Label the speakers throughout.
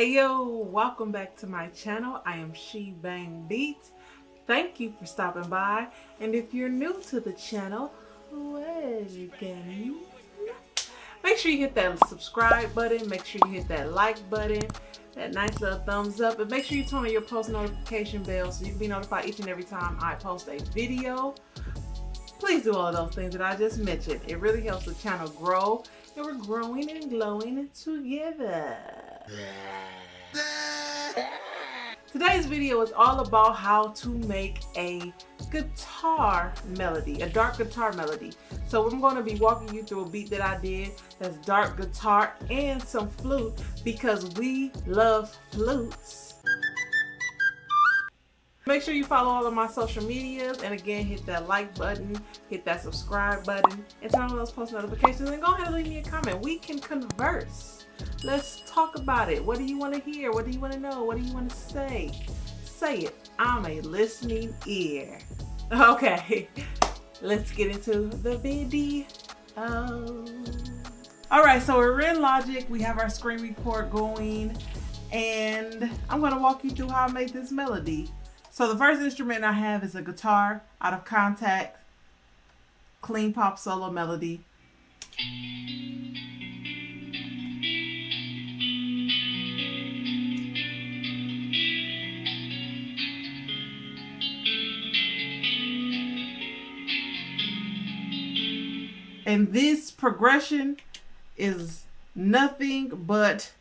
Speaker 1: Hey yo, welcome back to my channel. I am She Bang Beats. Thank you for stopping by. And if you're new to the channel, welcome. Make sure you hit that subscribe button. Make sure you hit that like button. That nice little thumbs up. And make sure you turn on your post notification bell so you can be notified each and every time I post a video. Please do all those things that I just mentioned. It really helps the channel grow. And we're growing and glowing together. Today's video is all about how to make a guitar melody, a dark guitar melody. So I'm going to be walking you through a beat that I did that's dark guitar and some flute because we love flutes. Make sure you follow all of my social medias and again hit that like button, hit that subscribe button, and turn on those post notifications and go ahead and leave me a comment. We can converse. Let's talk about it. What do you want to hear? What do you want to know? What do you want to say? Say it. I'm a listening ear. Okay, let's get into the video. All right, so we're in Logic. We have our screen report going and I'm gonna walk you through how I made this melody. So the first instrument I have is a guitar out of Kontakt, clean pop solo melody. And this progression is nothing but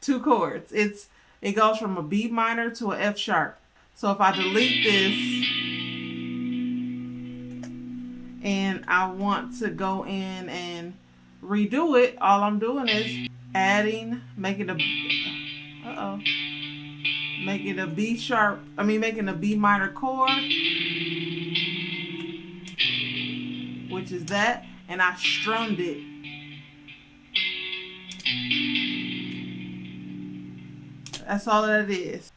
Speaker 1: two chords. It's It goes from a B minor to an F sharp. So if I delete this and I want to go in and redo it, all I'm doing is adding, making a, uh-oh, making a B sharp, I mean making a B minor chord, which is that and I strummed it. That's all that it is.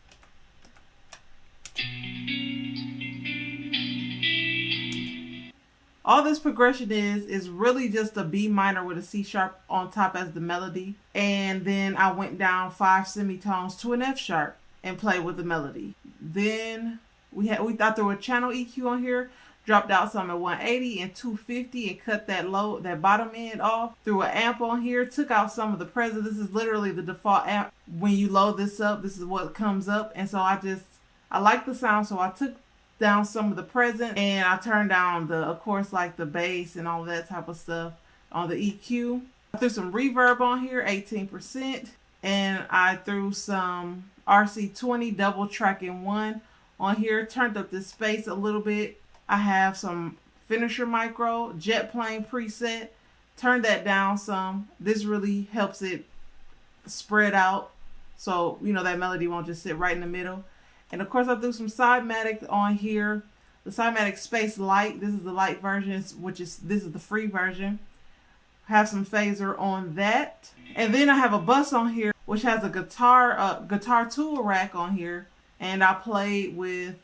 Speaker 1: All this progression is, is really just a B minor with a C sharp on top as the melody. And then I went down five semitones to an F sharp and played with the melody. Then we had we thought there was channel EQ on here dropped out some at 180 and 250 and cut that low that bottom end off threw an amp on here took out some of the present. This is literally the default amp. When you load this up this is what comes up. And so I just I like the sound so I took down some of the present and I turned down the of course like the bass and all that type of stuff on the EQ I threw some reverb on here 18% and I threw some RC20 double tracking one on here turned up the space a little bit I have some finisher micro jet plane preset. Turn that down some. This really helps it spread out. So, you know, that melody won't just sit right in the middle. And of course I threw some Sidematic on here. The Cymatics Space Lite. This is the light version, which is, this is the free version. Have some phaser on that. And then I have a bus on here, which has a guitar, uh, guitar tool rack on here. And I played with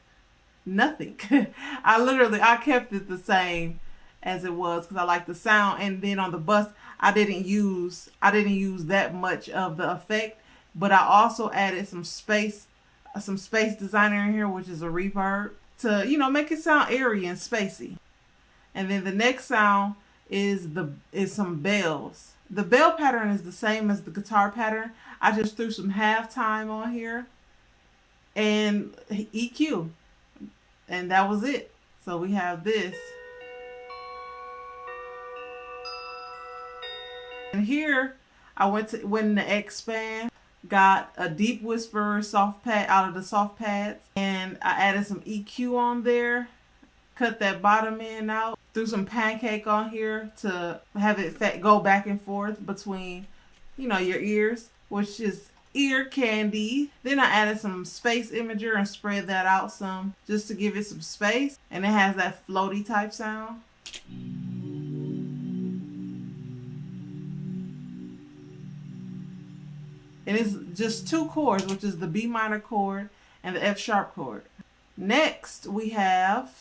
Speaker 1: nothing. I literally, I kept it the same as it was because I like the sound. And then on the bus, I didn't use, I didn't use that much of the effect, but I also added some space, some space designer in here, which is a reverb to, you know, make it sound airy and spacey. And then the next sound is the, is some bells. The bell pattern is the same as the guitar pattern. I just threw some halftime on here and EQ and that was it. So we have this. And here I went to when the expand got a deep whisper soft pad out of the soft pads and I added some EQ on there cut that bottom end out threw some pancake on here to have it go back and forth between you know your ears which is ear candy. Then I added some space imager and spread that out some just to give it some space. And it has that floaty type sound. And it's just two chords, which is the B minor chord and the F sharp chord. Next, we have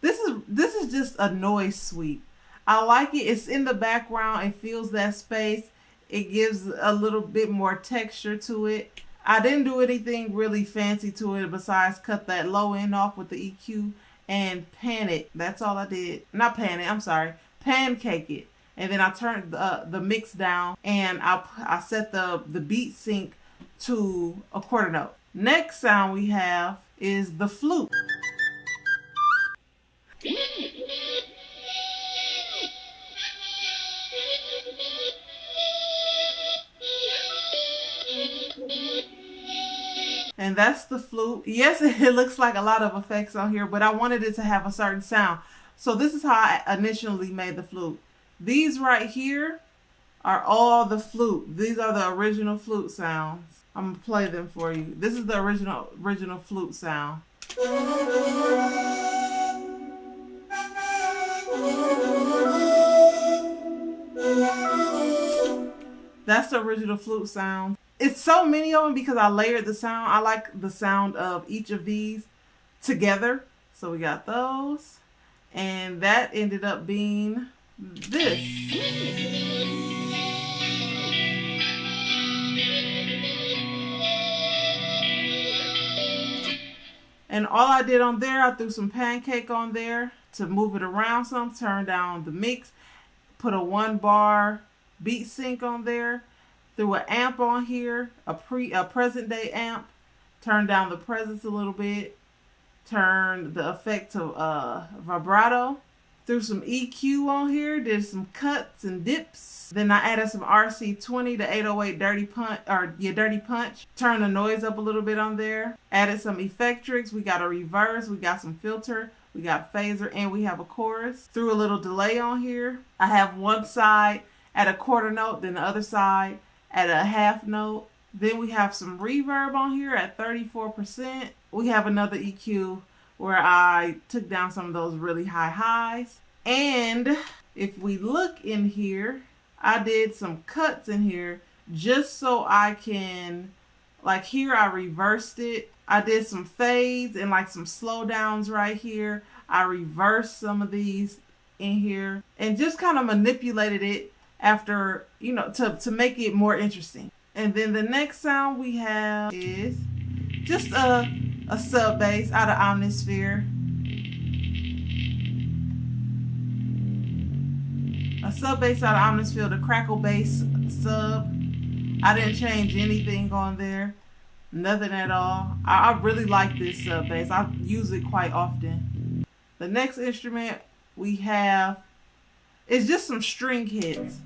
Speaker 1: this is this is just a noise sweep. I like it. It's in the background. It fills that space It gives a little bit more texture to it. I didn't do anything really fancy to it besides cut that low end off with the EQ and pan it. That's all I did. Not pan it, I'm sorry. Pancake it. And then I turned the, the mix down and I, I set the, the beat sync to a quarter note. Next sound we have is the flute. And that's the flute. Yes, it looks like a lot of effects on here, but I wanted it to have a certain sound. So this is how I initially made the flute. These right here are all the flute. These are the original flute sounds. I'm gonna play them for you. This is the original original flute sound. That's the original flute sound it's so many of them because I layered the sound. I like the sound of each of these together. So we got those. And that ended up being this. And all I did on there, I threw some pancake on there to move it around some, turn down the mix, put a one bar beat sync on there, threw an amp on here, a pre a present day amp, turned down the presence a little bit, turned the effect to uh, vibrato, threw some EQ on here, did some cuts and dips. Then I added some RC20 to 808 Dirty Punch or yeah, Dirty Punch. Turned the noise up a little bit on there. Added some Effectrix. We got a reverse. We got some filter. We got phaser and we have a chorus. Threw a little delay on here. I have one side at a quarter note, then the other side at a half note. Then we have some reverb on here at 34%. We have another EQ where I took down some of those really high highs. And if we look in here, I did some cuts in here just so I can, like here I reversed it. I did some fades and like some slowdowns right here. I reversed some of these in here and just kind of manipulated it after, you know, to, to make it more interesting. And then the next sound we have is just a, a sub bass out of Omnisphere. A sub bass out of Omnisphere, the crackle bass sub. I didn't change anything on there. Nothing at all. I, I really like this sub bass. I use it quite often. The next instrument we have is just some string hits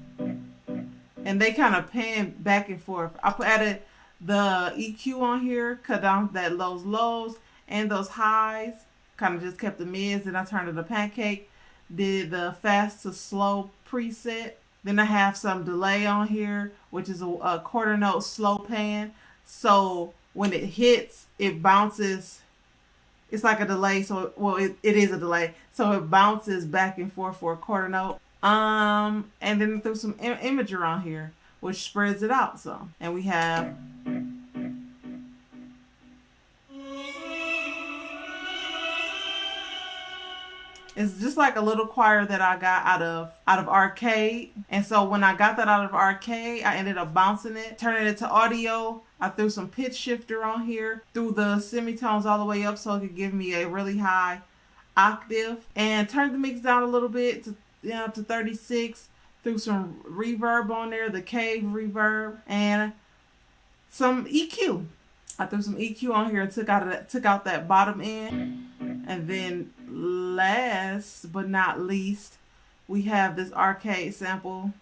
Speaker 1: and they kind of pan back and forth. I added the EQ on here, cut down that lows lows and those highs. Kind of just kept the mids. Then I turned it to pancake. Did the fast to slow preset. Then I have some delay on here, which is a, a quarter note slow pan. So when it hits, it bounces. It's like a delay. So, well, it, it is a delay. So it bounces back and forth for a quarter note. Um, and then threw some Im- imager on here, which spreads it out some. And we have It's just like a little choir that I got out of out of arcade. And so when I got that out of arcade, I ended up bouncing it, turning it to audio. I threw some pitch shifter on here, threw the semitones all the way up so it could give me a really high octave, and turned the mix down a little bit to down to 36 threw some reverb on there, the cave reverb, and some EQ. I threw some EQ on here and took out that took out that bottom end. And then last but not least, we have this arcade sample,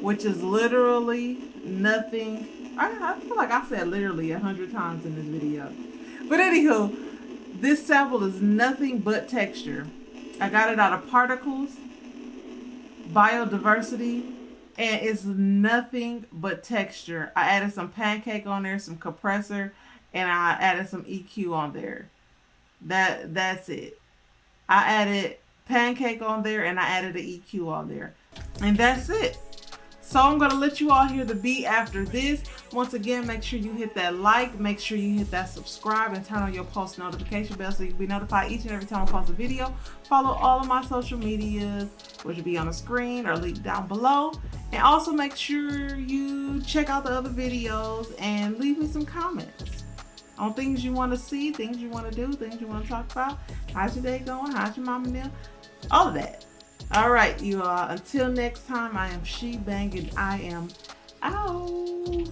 Speaker 1: which is literally nothing. I, I feel like I said literally a hundred times in this video. But anywho, this sample is nothing but texture. I got it out of particles, biodiversity, and it's nothing but texture. I added some pancake on there, some compressor, and I added some EQ on there. That that's it. I added pancake on there and I added the EQ on there. And that's it. So I'm gonna let you all hear the beat after this. Once again, make sure you hit that like, make sure you hit that subscribe and turn on your post notification bell so you'll be notified each and every time I post a video. Follow all of my social medias, which will be on the screen or linked down below. And also make sure you check out the other videos and leave me some comments on things you want to see, things you want to do, things you want to talk about. How's your day going? How's your mama now? All of that. All right, you all. Until next time, I am She Bang I am out.